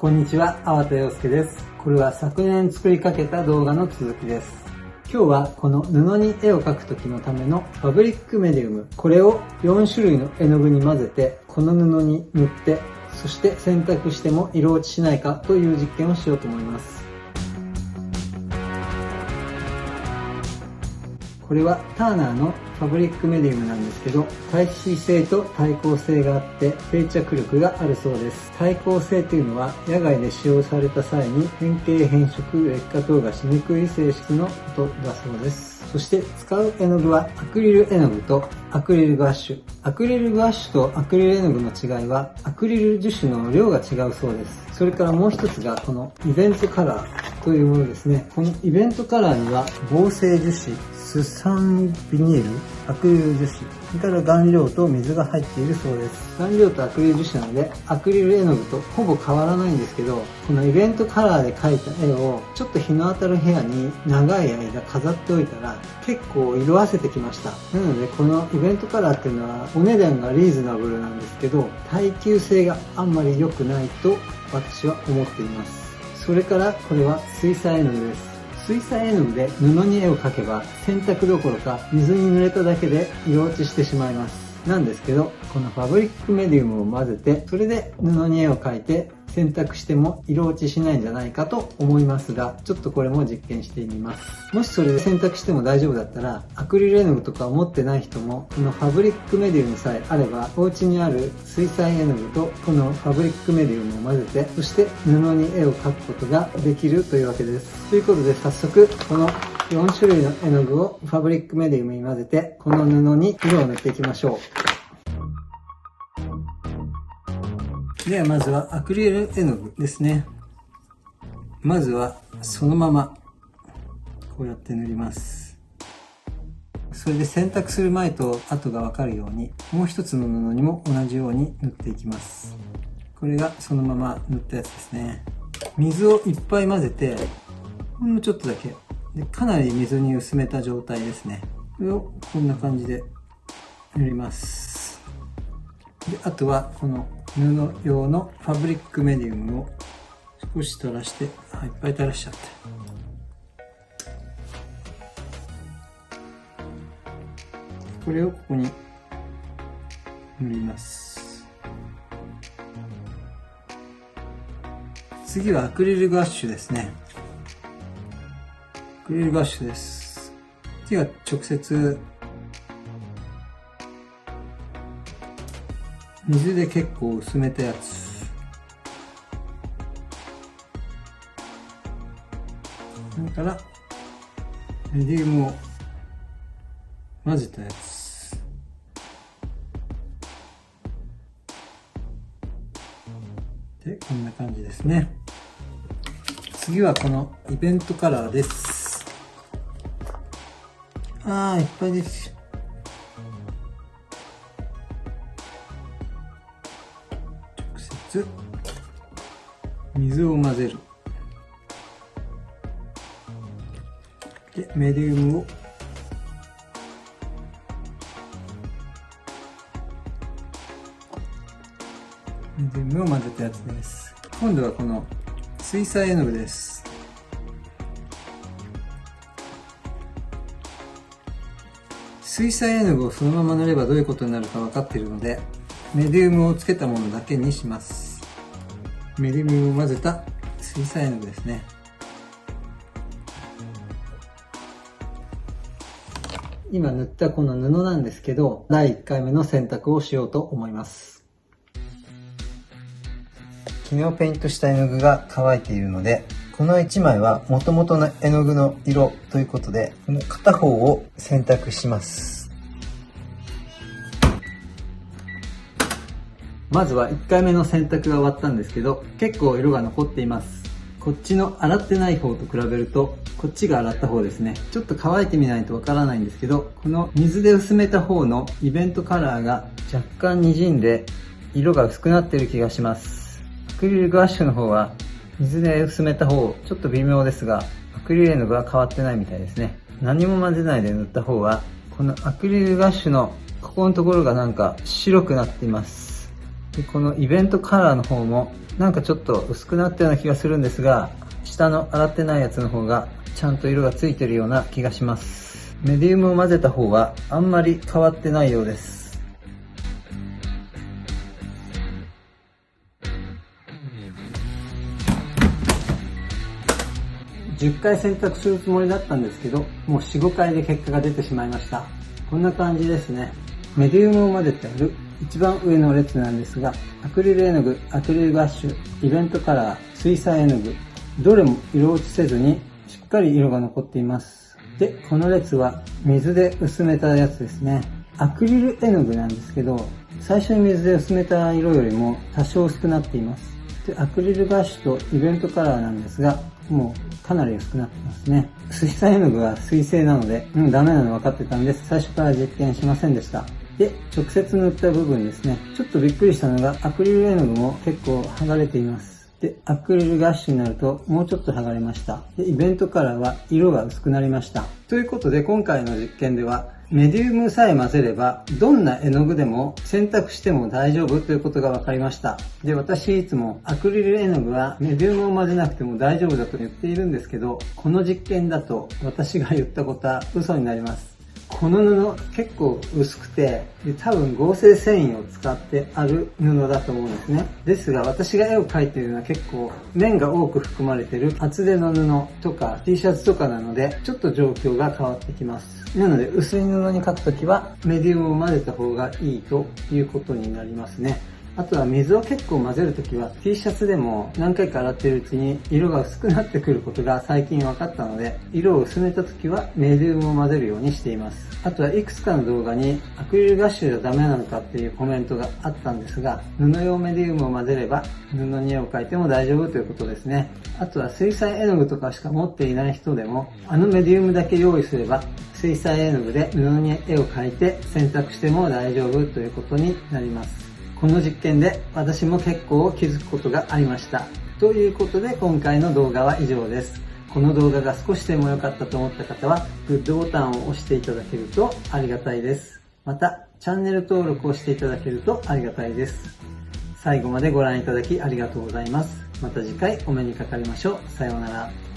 こんにちは、粟田洋介です。これは昨年作りかけた動画の続きです。今日はこの布に絵を描く時のためのファブリックメディウム、これを4種類の絵の具に混ぜて、この布に塗って、そして洗濯しても色落ちしないかという実験をしようと思います。これはターナーのファブリックメディウムなんですけど、耐水性と耐光性があって定着力があるそうです。耐光性というのは野外で使用された際に変形変色劣化等がしにくい性質のことだそうです。そして使う絵の具はアクリル絵の具とアクリルガッシュ。アクリルガッシュとアクリル絵の具の違いはアクリル樹脂の量が違うそうです。それからもう一つがこのイベントカラーというものですね。このイベントカラーには合成樹脂、スサンビニール、アクリル樹脂、それから顔料と水が入っているそうです。顔料とアクリル樹脂なので、アクリル絵の具とほぼ変わらないんですけど、このイベントカラーで描いた絵を、ちょっと日の当たる部屋に長い間飾っておいたら、結構色あせてきました。なので、このイベントカラーっていうのは、お値段がリーズナブルなんですけど、耐久性があんまり良くないと私は思っています。それからこれは水彩絵の具です。水彩絵の具で布に絵を描けば洗濯どころか水に濡れただけで色落ちしてしまいます。なんですけど、このファブリックメディウムを混ぜて、それで布に絵を描いて選択しても色落ちしないんじゃないかと思いますが、ちょっとこれも実験してみます。もしそれで選択しても大丈夫だったら、アクリル絵の具とかを持ってない人も、このファブリックメディウムさえあれば、お家にある水彩絵の具とこのファブリックメディウムを混ぜて、そして布に絵を描くことができるというわけです。ということで早速、この4種類の絵の具をファブリックメディウムに混ぜて、この布に色を塗っていきましょう。ではまずはアクリル絵の具ですね。まずはそのままこうやって塗ります。それで洗濯する前と後がわかるようにもう一つの布にも同じように塗っていきます。これがそのまま塗ったやつですね。水をいっぱい混ぜてほんのちょっとだけでかなり水に薄めた状態ですね。これをこんな感じで塗ります。であとはこの布用のファブリックメディウムを少し垂らして、あいっぱい垂らしちゃって。これをここに塗ります。次はアクリルガッシュですね。アクリルガッシュです。次は直接水で結構薄めたやつ。それからメディウムを混ぜたやつ。でこんな感じですね。次はこのイベントカラーです。あーいっぱいです。つ水を混ぜる。でメディウムを。メディウムを混ぜたやつです。今度はこの水彩絵の具です。水彩絵の具をそのまま塗ればどういうことになるか分かっているのでメディウムをつけたものだけにします。メディウムを混ぜた水彩絵の具ですね。今塗ったこの布なんですけど、第1回目の洗濯をしようと思います。昨日ペイントした絵の具が乾いているので、この1枚は元々の絵の具の色ということで、この片方を洗濯します。まずは1回目の洗濯が終わったんですけど、結構色が残っています。こっちの洗ってない方と比べると、こっちが洗った方ですね。ちょっと乾いてみないとわからないんですけど、この水で薄めた方のイベントカラーが若干滲んで、色が薄くなってる気がします。アクリルガッシュの方は、水で薄めた方、ちょっと微妙ですが、アクリル絵の具は変わってないみたいですね。何も混ぜないで塗った方は、このアクリルガッシュのここのところがなんか白くなっています。でこのイベントカラーの方もなんかちょっと薄くなったような気がするんですが下の洗ってないやつの方がちゃんと色がついてるような気がしますメディウムを混ぜた方はあんまり変わってないようです10回選択するつもりだったんですけど、もう4、5回で結果が出てしまいました。こんな感じですね。メディウムを混ぜてある一番上の列なんですが、アクリル絵の具、アクリルガッシュ、イベントカラー、水彩絵の具、どれも色落ちせずにしっかり色が残っています。で、この列は水で薄めたやつですね。アクリル絵の具なんですけど、最初に水で薄めた色よりも多少薄くなっています。で、アクリルガッシュとイベントカラーなんですが、もうかなり薄くなってますね。水彩絵の具は水性なので、うん、ダメなの分かってたんです。最初から実験しませんでした。で、直接塗った部分ですね。ちょっとびっくりしたのが、アクリル絵の具も結構剥がれています。で、アクリルガッシュになるともうちょっと剥がれました。で、イベントカラーは色が薄くなりました。ということで今回の実験では、メディウムさえ混ぜれば、どんな絵の具でも選択しても大丈夫ということが分かりました。で、私いつもアクリル絵の具はメディウムを混ぜなくても大丈夫だと言っているんですけど、この実験だと私が言ったことは嘘になります。この布結構薄くてで多分合成繊維を使ってある布だと思うんですね。ですが私が絵を描いているのは結構面が多く含まれてる厚手の布とか T シャツとかなのでちょっと状況が変わってきます。なので薄い布に描くときはメディウムを混ぜた方がいいということになりますね。あとは水を結構混ぜるときは T シャツでも何回か洗っているうちに色が薄くなってくることが最近分かったので色を薄めたときはメディウムを混ぜるようにしています。あとはいくつかの動画にアクリルガッシュじゃダメなのかっていうコメントがあったんですが布用メディウムを混ぜれば布に絵を描いても大丈夫ということですね。あとは水彩絵の具とかしか持っていない人でもあのメディウムだけ用意すれば水彩絵の具で布に絵を描いて選択しても大丈夫ということになります。この実験で私も結構気づくことがありました。ということで今回の動画は以上です。この動画が少しでも良かったと思った方はグッドボタンを押していただけるとありがたいです。また、チャンネル登録をしていただけるとありがたいです。最後までご覧いただきありがとうございます。また次回お目にかかりましょう。さようなら。